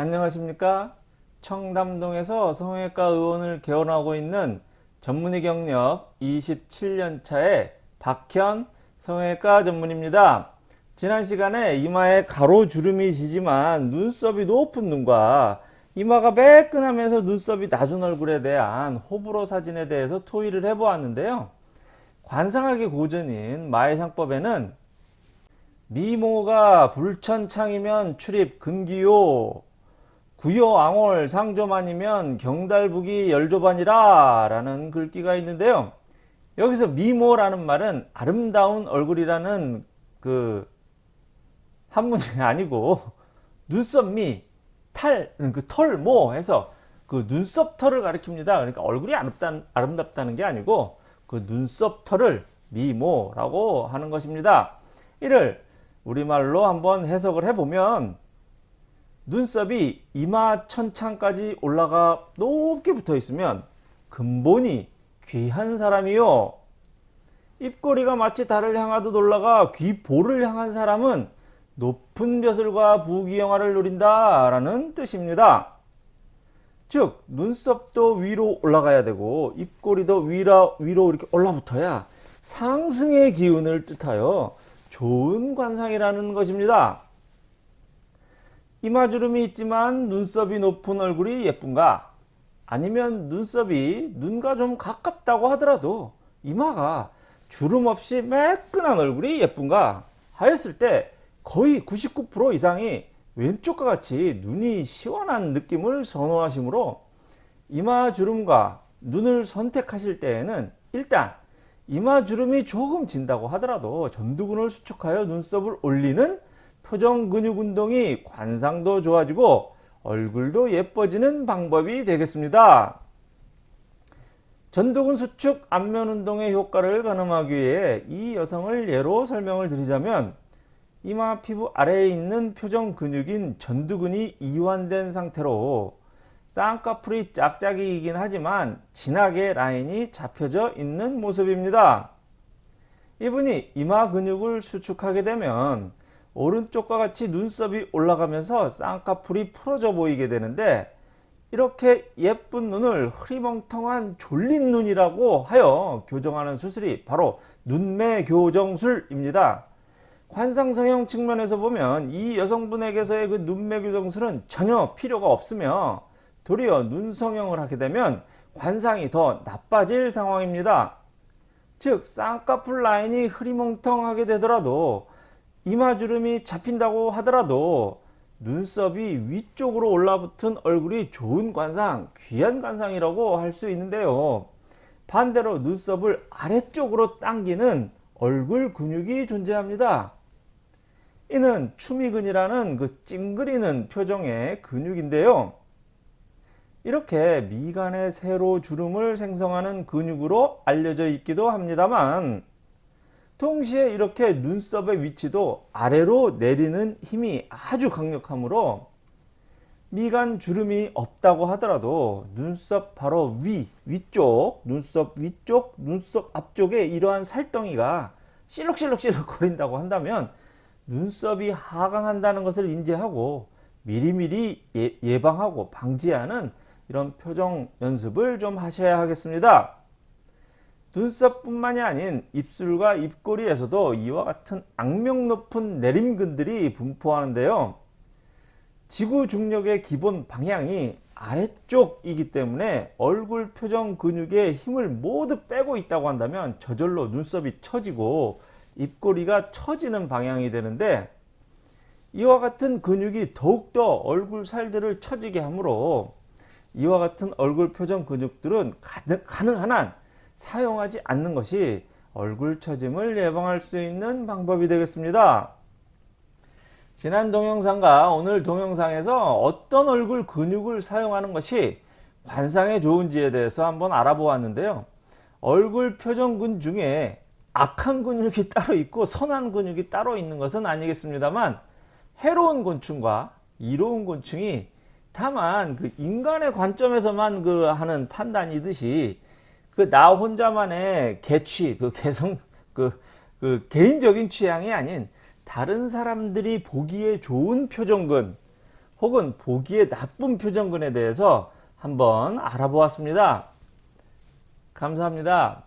안녕하십니까? 청담동에서 성형외과 의원을 개원하고 있는 전문의 경력 27년차의 박현 성형외과 전문입니다. 지난 시간에 이마에 가로주름이 지지만 눈썹이 높은 눈과 이마가 매끈하면서 눈썹이 낮은 얼굴에 대한 호불호 사진에 대해서 토의를 해보았는데요. 관상학의 고전인 마해상법에는 미모가 불천창이면 출입 근기요 구요왕월 상조만이면 경달북이 열조반이라 라는 글귀가 있는데요 여기서 미모라는 말은 아름다운 얼굴이라는 그 한문이 아니고 눈썹미 탈, 그 털 모 해서 그 눈썹 털을 가리킵니다. 그러니까 얼굴이 아름다, 아름답다는 게 아니고 그 눈썹 털을 미모라고 하는 것입니다. 이를 우리말로 한번 해석을 해보면 눈썹이 이마 천창까지 올라가 높게 붙어 있으면 근본이 귀한 사람이요. 입꼬리가 마치 달을 향하듯 올라가 귀볼을 향한 사람은 높은 벼슬과 부귀영화를 누린다 라는 뜻입니다. 즉 눈썹도 위로 올라가야 되고 입꼬리도 위로, 위로 이렇게 올라붙어야 상승의 기운을 뜻하여 좋은 관상이라는 것입니다. 이마주름이 있지만 눈썹이 높은 얼굴이 예쁜가? 아니면 눈썹이 눈과 좀 가깝다고 하더라도 이마가 주름 없이 매끈한 얼굴이 예쁜가? 하였을 때 거의 99% 이상이 왼쪽과 같이 눈이 시원한 느낌을 선호하시므로 이마 주름과 눈을 선택하실 때에는 일단 이마 주름이 조금 진다고 하더라도 전두근을 수축하여 눈썹을 올리는 표정 근육 운동이 관상도 좋아지고 얼굴도 예뻐지는 방법이 되겠습니다. 전두근 수축 안면 운동의 효과를 가늠하기 위해 이 여성을 예로 설명을 드리자면 이마 피부 아래에 있는 표정 근육인 전두근이 이완된 상태로 쌍꺼풀이 짝짝이긴 하지만 진하게 라인이 잡혀져 있는 모습입니다. 이분이 이마 근육을 수축하게 되면 오른쪽과 같이 눈썹이 올라가면서 쌍꺼풀이 풀어져 보이게 되는데 이렇게 예쁜 눈을 흐리멍텅한 졸린 눈이라고 하여 교정하는 수술이 바로 눈매 교정술입니다. 관상성형 측면에서 보면 이 여성분에게서의 그 눈매 교정술은 전혀 필요가 없으며 도리어 눈성형을 하게 되면 관상이 더 나빠질 상황입니다. 즉 쌍꺼풀 라인이 흐리멍텅하게 되더라도 이마주름이 잡힌다고 하더라도 눈썹이 위쪽으로 올라붙은 얼굴이 좋은 관상, 귀한 관상이라고 할 수 있는데요. 반대로 눈썹을 아래쪽으로 당기는 얼굴 근육이 존재합니다. 이는 추미근이라는 그 찡그리는 표정의 근육인데요. 이렇게 미간의 세로 주름을 생성하는 근육으로 알려져 있기도 합니다만 동시에 이렇게 눈썹의 위치도 아래로 내리는 힘이 아주 강력하므로 미간 주름이 없다고 하더라도 눈썹 바로 위, 위쪽, 눈썹 위쪽, 눈썹 앞쪽에 이러한 살덩이가 실룩실룩실룩 거린다고 한다면 눈썹이 하강한다는 것을 인지하고 미리미리 예, 방하고 방지하는 이런 표정 연습을 좀 하셔야 하겠습니다. 눈썹뿐만이 아닌 입술과 입꼬리에서도 이와 같은 악명 높은 내림근들이 분포하는데요. 지구 중력의 기본 방향이 아래쪽이기 때문에 얼굴 표정 근육의 힘을 모두 빼고 있다고 한다면 저절로 눈썹이 처지고 입꼬리가 처지는 방향이 되는데 이와 같은 근육이 더욱더 얼굴 살들을 처지게 하므로 이와 같은 얼굴 표정 근육들은 가능한 한 사용하지 않는 것이 얼굴 처짐을 예방할 수 있는 방법이 되겠습니다. 지난 동영상과 오늘 동영상에서 어떤 얼굴 근육을 사용하는 것이 관상에 좋은지에 대해서 한번 알아보았는데요. 얼굴 표정근 중에 악한 근육이 따로 있고 선한 근육이 따로 있는 것은 아니겠습니다만 해로운 곤충과 이로운 곤충이 다만 그 인간의 관점에서만 그 하는 판단이듯이 그 나 혼자만의 개취 그 개성 그, 그 개인적인 취향이 아닌 다른 사람들이 보기에 좋은 표정근 혹은 보기에 나쁜 표정근에 대해서 한번 알아보았습니다. 감사합니다.